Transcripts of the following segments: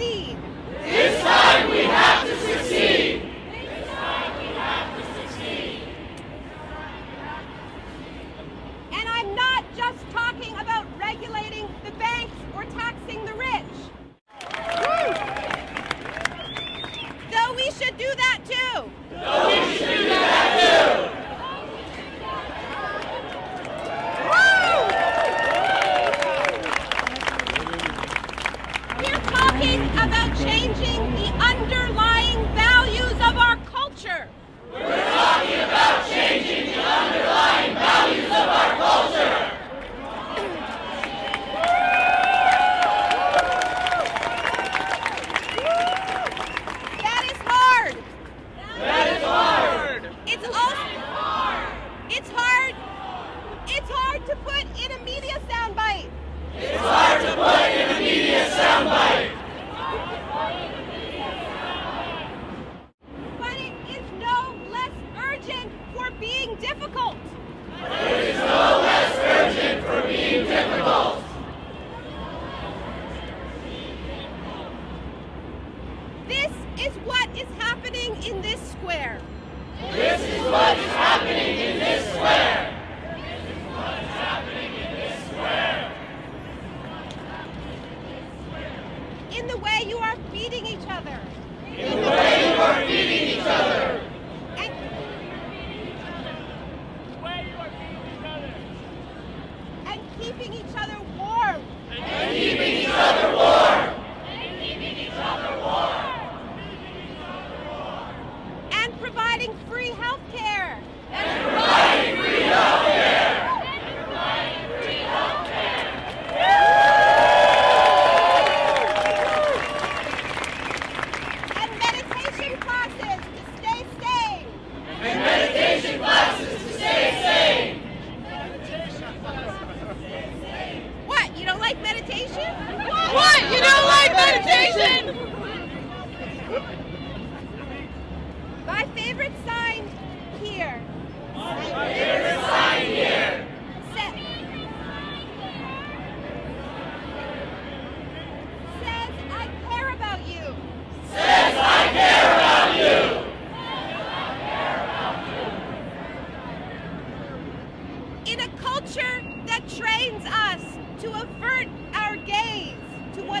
succeed. This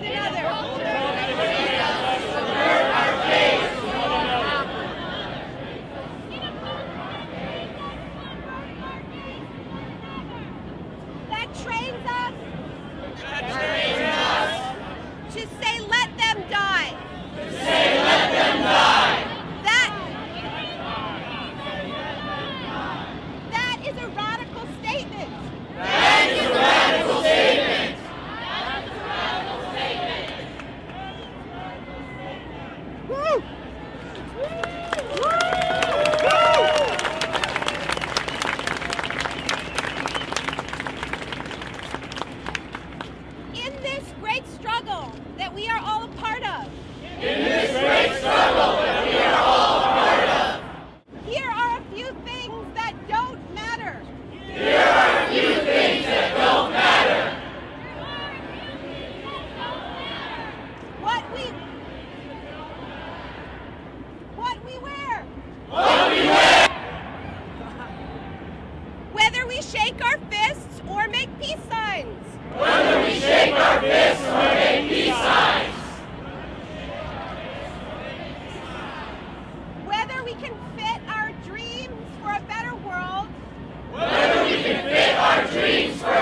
another. we can fit our dreams for a better world. Whether we can fit our dreams for